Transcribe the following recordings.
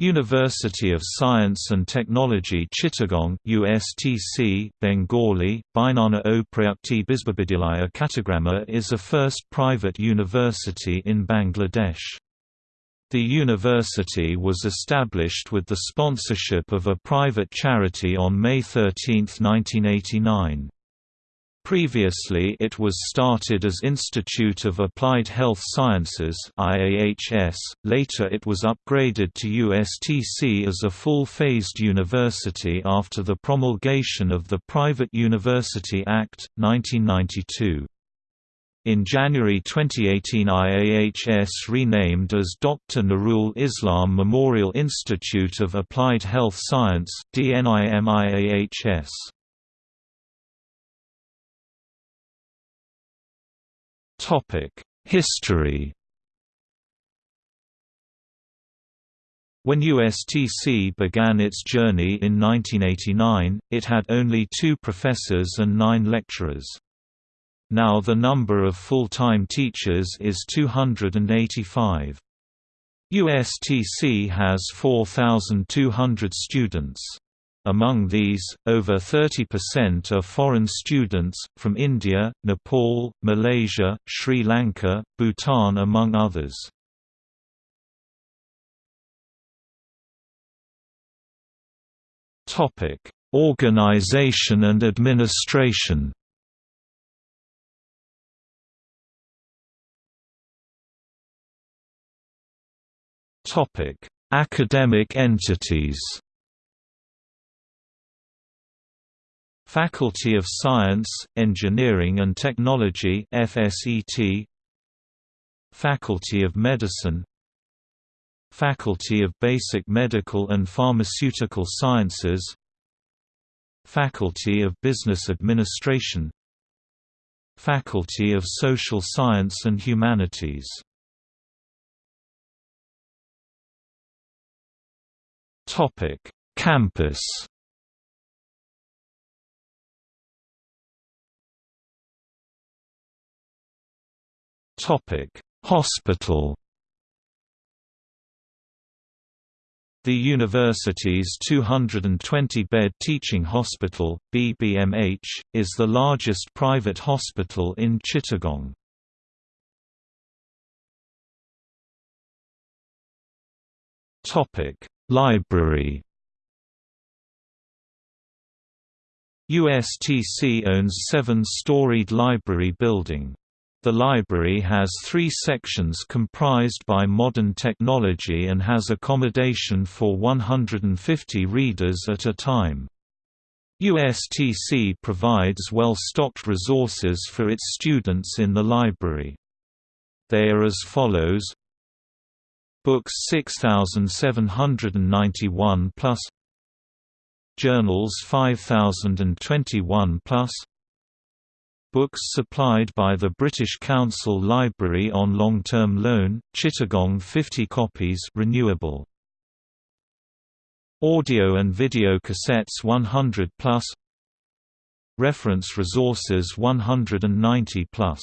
University of Science and Technology Chittagong USTC, Bengali, Bainana o Prayukti Bisbabidyalaya Katagramma is a first private university in Bangladesh. The university was established with the sponsorship of a private charity on May 13, 1989. Previously it was started as Institute of Applied Health Sciences IAHS, later it was upgraded to USTC as a full-phased university after the promulgation of the Private University Act, 1992. In January 2018 IAHS renamed as Dr. Nurul Islam Memorial Institute of Applied Health Science DNIM History When USTC began its journey in 1989, it had only two professors and nine lecturers. Now the number of full-time teachers is 285. USTC has 4,200 students. Among these, over 30% are foreign students, from India, Nepal, Malaysia, Sri Lanka, Bhutan among others. Organization and administration Academic entities Faculty of Science, Engineering and Technology FSET Faculty of Medicine. Faculty of Basic Medical and Pharmaceutical Sciences. Faculty of Business Administration. Faculty of Social Science and Humanities. Campus Hospital. The university's 220-bed teaching hospital, BBMH, is the largest private hospital in Chittagong. Library. USTC owns seven-storied library building. The library has three sections comprised by modern technology and has accommodation for 150 readers at a time. USTC provides well-stocked resources for its students in the library. They are as follows Books 6791 plus Journals 5021 plus Books supplied by the British Council Library on long-term loan, Chittagong 50 copies renewable. Audio and video cassettes 100 plus. Reference resources 190 plus.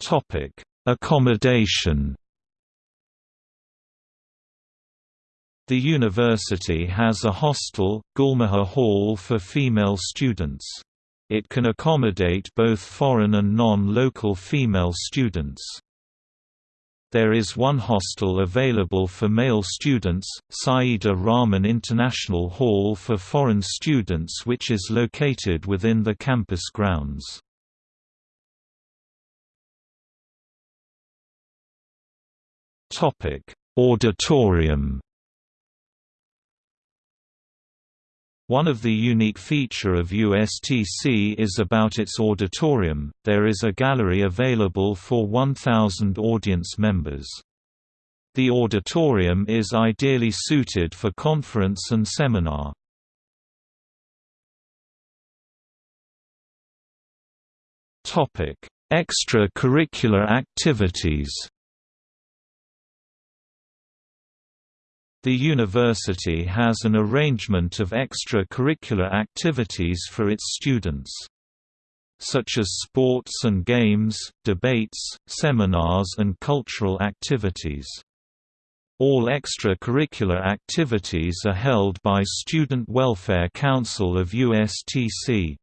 Topic: Accommodation The university has a hostel, Gulmohar Hall for female students. It can accommodate both foreign and non-local female students. There is one hostel available for male students, Saida Rahman International Hall for foreign students which is located within the campus grounds. Auditorium One of the unique feature of USTC is about its auditorium, there is a gallery available for 1,000 audience members. The auditorium is ideally suited for conference and seminar. Extra-curricular activities The university has an arrangement of extra-curricular activities for its students. such as sports and games, debates, seminars and cultural activities. All extracurricular activities are held by Student Welfare Council of USTC.